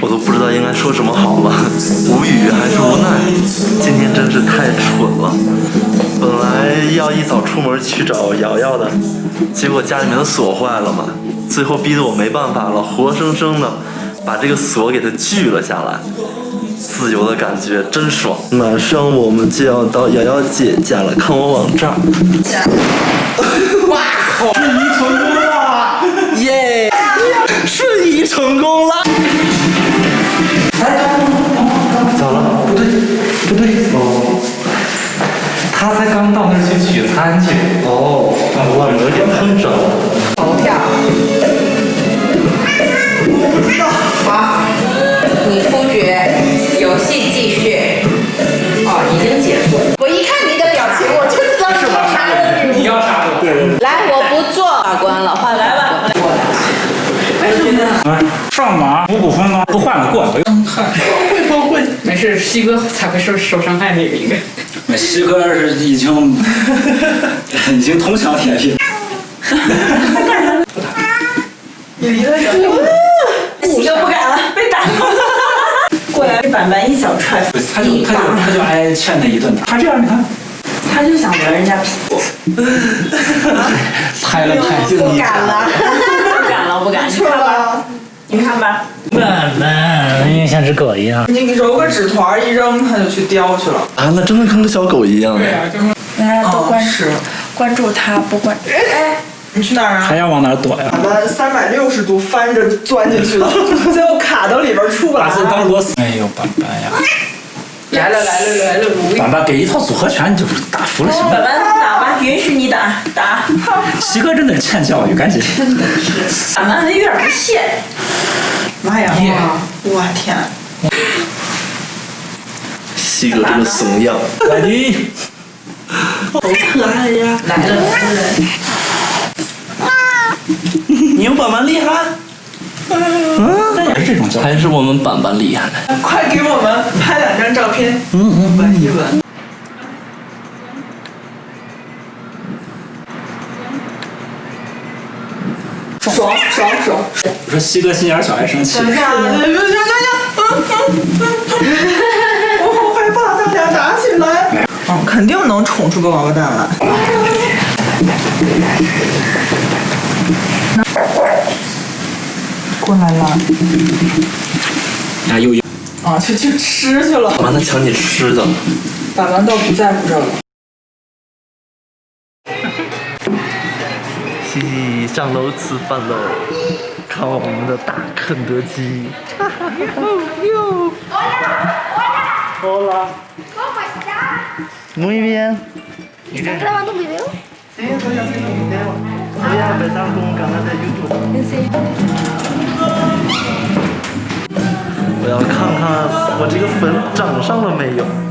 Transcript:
我都不知道应该说什么好了，无语还是无奈。今天真是太蠢了，本来要一早出门去找瑶瑶的，结果家里面的锁坏了嘛，最后逼得我没办法了，活生生的把这个锁给它锯了下来。自由的感觉真爽！马上我们就要到瑶瑶姐家了，看我往这儿。才刚到那儿去取餐去。哦，我有点碰着。投票。好，你出局，游戏继续。哦，已经结束。我一看你的表情，我就知道是我杀了你。你要杀我？对。来，我不做法官了，换来吧。过来。为什么呢？上马五谷丰登，不换了过来。会不会？没事，西哥才会受受伤害那个应该。那西哥是已经 已经铜墙铁壁。你离他远点。西哥不敢了，被打了。过来，板板一脚踹。他就他就他就挨欠他一顿打。他这样，你看。他就想得人家屁股。猜了太近不敢了，不敢了，不敢。你看吧，你看吧。板板像只狗一样。你揉个纸团一扔，它就去叼去了。啊，那真的跟个小狗一样。对呀，就是。大家都关注关注它，不关。哎，你去哪儿啊？还要往哪躲呀？俺们三百六十度翻着钻进去了，最后卡到里边出不来。把自己当螺丝。哎呦，板板呀！来了来了来了。板板给一套组合拳，你就打服了行吗？板板打，允许你打打。西哥真的是欠教育，赶紧。真的板板有点不屑。妈呀！我天！西哥这个怂样。来你。好可爱呀！来了来了。你有板板厉害？嗯，那也是这种教育。还是我们板板厉害。快给我们拍两张照片，吻一吻。爽爽爽！我说西哥心眼小，爱生气。等一下，等一下，等一下，我好害怕，他俩打起来。嗯，肯定能宠出个王八蛋来。过来了。啊，又又。啊，去去吃去了。板板他抢你吃的。板板倒不在乎这个。上楼吃饭喽，看我们的大肯德基。哟。Hola. ¿Cómo estás? Muy bien. ¿Estás grabando un video? Sí, estoy haciendo un video. Voy a empezar con un canal de YouTube. ¿En serio? 我要看看我这个粉长上了没有。